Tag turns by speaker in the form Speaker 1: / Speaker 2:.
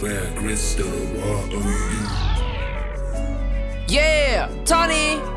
Speaker 1: Where crystal water.
Speaker 2: Yeah, Tony.